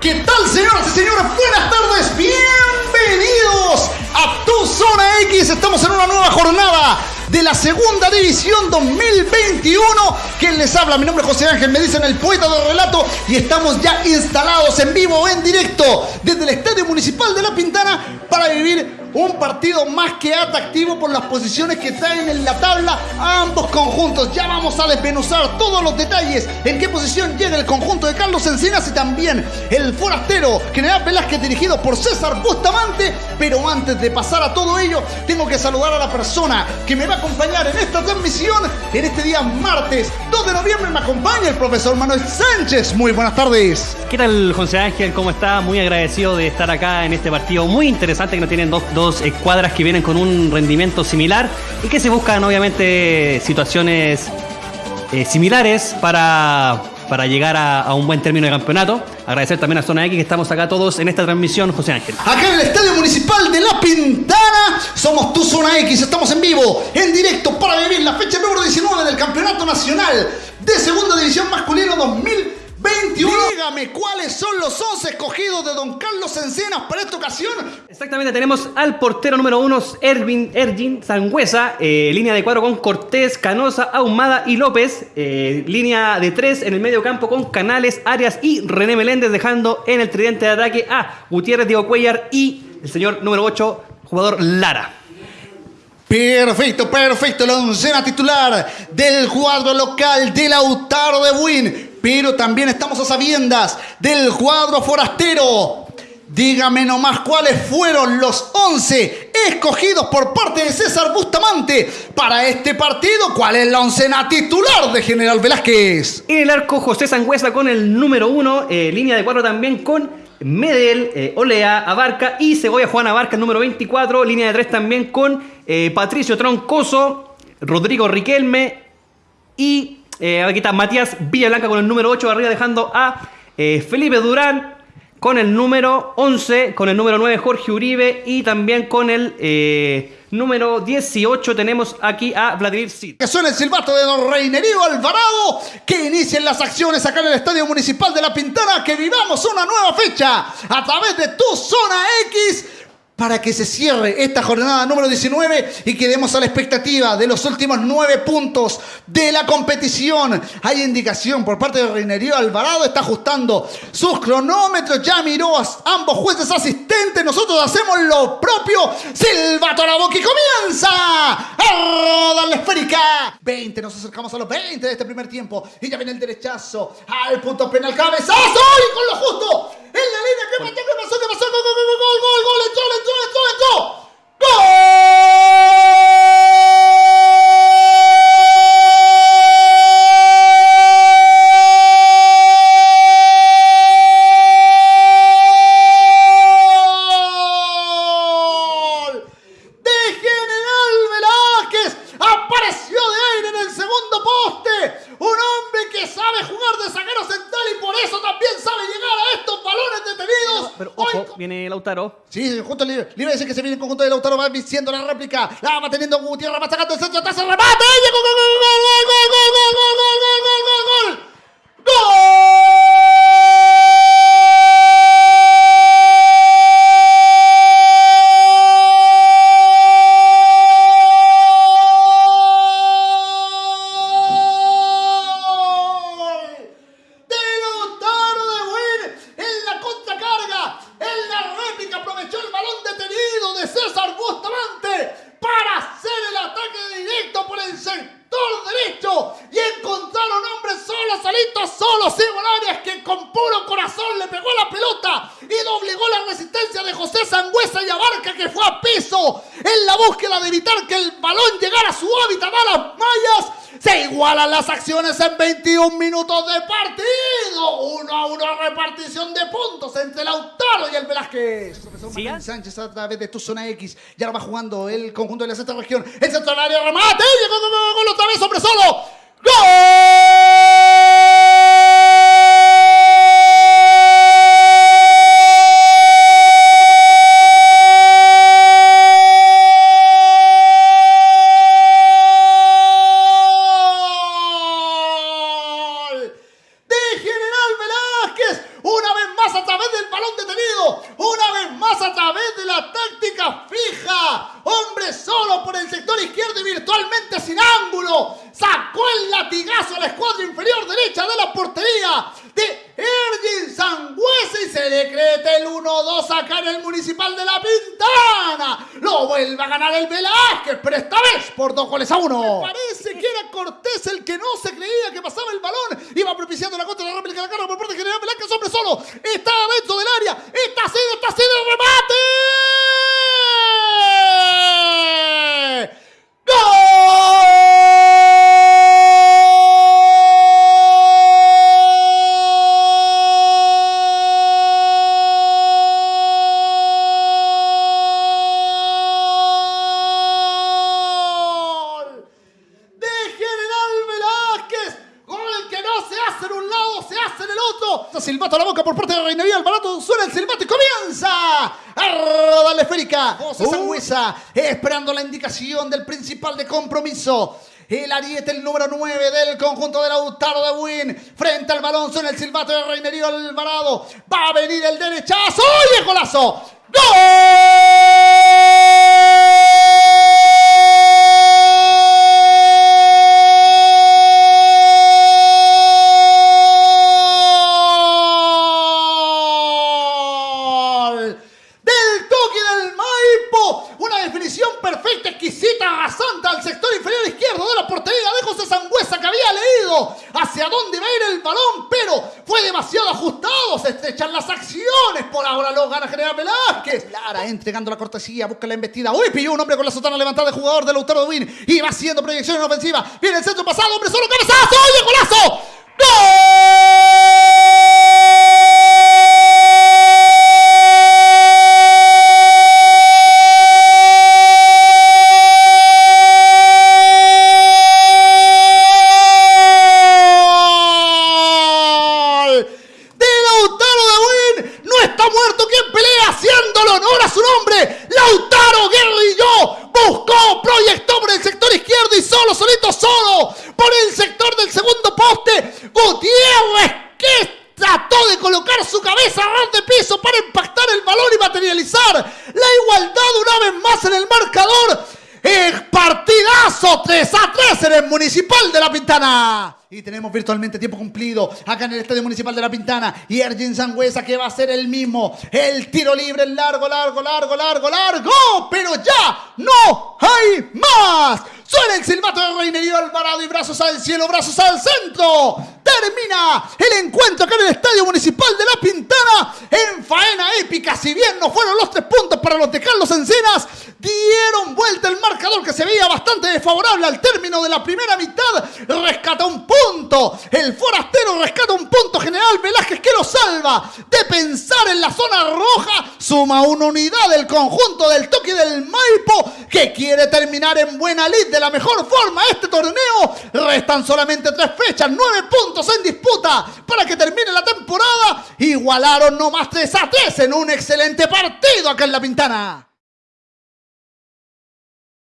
¿Qué tal, señoras y señores? Buenas tardes, bienvenidos a Tu Zona X. Estamos en una nueva jornada de la Segunda División 2021. ¿Quién les habla? Mi nombre es José Ángel, me dicen el poeta del relato y estamos ya instalados en vivo, en directo, desde el Estadio Municipal de La Pintana para vivir un partido más que atractivo por las posiciones que traen en la tabla a ambos conjuntos. Ya vamos a desmenuzar todos los detalles, en qué posición llega el conjunto de Carlos Encinas y también el forastero General Velázquez dirigido por César Bustamante. Pero antes de pasar a todo ello, tengo que saludar a la persona que me va a acompañar en esta transmisión en este día martes 2 de noviembre. Me acompaña el profesor Manuel Sánchez. Muy buenas tardes. ¿Qué tal, José Ángel? ¿Cómo está? Muy agradecido de estar acá en este partido muy interesante que nos tienen dos, dos escuadras que vienen con un rendimiento similar y que se buscan obviamente situaciones eh, similares para, para llegar a, un buen término de campeonato. Agradecer también a Zona X que estamos acá todos en esta transmisión, José Ángel. Acá en el Estadio Municipal de La Pintana, somos tu Zona X, estamos en vivo, en directo para vivir la fecha número 19 del Campeonato Nacional de Segunda División Masculino 2021. Dígame cuáles son los 11 escogidos de Don Carlos Encenas para esta ocasión. Exactamente, tenemos al portero número uno, Ervin Ergin Sangüesa, eh, línea de cuadro con Cortés, Canosa, Ahumada y López, eh, línea de tres en el medio campo con Canales, Arias y René Meléndez, dejando en el tridente de ataque a Gutiérrez, Diego Cuellar y el señor número 8, jugador Lara. Perfecto, perfecto. La oncena titular del cuadro local de Lautaro de Buin. Pero también estamos a sabiendas del cuadro forastero. Dígame nomás cuáles fueron los 11 escogidos por parte de César Bustamante para este partido. ¿Cuál es la oncena titular de General Velázquez? En el arco, José Sangüesa con el número 1, línea de cuadro también con Medel, eh, Olea, Abarca y Cebolla Juan Abarca, el número 24. Línea de 3 también con eh, Patricio Troncoso, Rodrigo Riquelme y eh, aquí está Matías Villablanca con el número 8 arriba dejando a eh, Felipe Durán con el número 11, con el número 9 Jorge Uribe y también con el eh, número 18 tenemos aquí a Vladimir Sid. Que suena el silbato de Don Reinerío Alvarado. Que inicien las acciones acá en el Estadio Municipal de La Pintana. Que vivamos una nueva fecha a través de tu zona X. Para que se cierre esta jornada número 19 y quedemos a la expectativa de los últimos nueve puntos de la competición. Hay indicación por parte de Reinerío Alvarado, está ajustando sus cronómetros, ya miró a ambos jueces asistentes. Nosotros hacemos lo propio. Silbato a la comienza a rodar la esférica. 20, nos acercamos a los 20 de este primer tiempo. Y ya viene el derechazo al punto penal. Cabezazo y con lo justo. En la línea, ¿qué pasó? ¿Qué pasó? ¿Qué pasó? Gol, gol, gol, gol, gol, gol, entró, entró, entró, entró. ¡Gol! Ojo, viene Lautaro. Sí, justo le, le iba a decir que se viene el conjunto de Lautaro, va siendo la réplica. La va teniendo Gutiérrez, va sacando el centro, atrás el remate. ¡Y llegó! ¡Gol, gol, gol, gol, gol, gol, gol, gol, gol, gol, gol, gol, Las acciones en 21 minutos de partido. Uno a uno repartición de puntos entre Lautaro y el Velázquez. Profesor Sí, Manuel. Sánchez a través de tu zona X. Ya lo va jugando el conjunto de la sexta región. El centro del área remate. Llegó gol, otra vez, hombre solo. Virtualmente sin ángulo. Sacó el latigazo a la escuadra inferior derecha de la portería de Ergin Sangüesa y se decreta el 1-2 acá en el Municipal de La Pintana. Lo vuelve a ganar el Velázquez, pero esta vez por dos goles a uno. Parece que era Cortés el que no se creía que pasaba el balón. Iba propiciando la contra de la réplica de la carga por parte de General Velázquez, hombre solo. Está dentro del área. Está haciendo, está el remate. Se hace en el otro. Silbato a la boca por parte de Reinería Alvarado. Suena el silbato y comienza a rodar la esférica. José Sangüesa esperando la indicación del principal de compromiso. El ariete, el número 9 del conjunto de Lautaro de Win. Frente al balón suena el silbato de Reinerío Alvarado. Va a venir el derechazo. ¡Y el golazo! ¡Gol! Demasiado ajustado. Se estrechan las acciones. Por ahora lo gana General Velázquez. Lara entregando la cortesía, busca la embestida. Uy, pilló un hombre con la sotana levantada de jugador de Lautaro Win y va haciendo proyección en ofensiva. Viene el centro pasado, hombre solo cabezazo. ¡Oye, golazo! ¡Gol! Está muerto quien pelea haciéndole honor a su nombre. Lautaro Guerrillo buscó, proyectó por el sector izquierdo y solo, solito, solo por el sector del segundo poste. Gutiérrez que trató de colocar su cabeza a de piso para impactar el balón y materializar la igualdad una vez más en el marcador. El partidazo 3 a 3 en el Municipal de La Pintana. Y tenemos virtualmente tiempo cumplido acá en el Estadio Municipal de La Pintana. Y Ergin Sangüesa que va a ser el mismo. El tiro libre, largo, largo, largo, largo, largo. Pero ya no hay más. Suena el silbato de Reinerío Alvarado y brazos al cielo, brazos al centro. Termina el encuentro acá en el Estadio Municipal de La Pintana en faena épica. Si bien no fueron los tres puntos para los de Carlos Encinas, dieron vuelta el marcador que se veía bastante desfavorable al término de la primera mitad. Rescata un punto. El forastero rescata un punto. General Velázquez que lo salva de pensar en la zona roja. Suma una unidad del conjunto del toque del Maipo que quiere terminar en buena lid de la mejor forma este torneo. Restan solamente tres fechas, nueve puntos en disputa para que termine la temporada. Igualaron no más 3 a 3 en un excelente partido acá en La Pintana.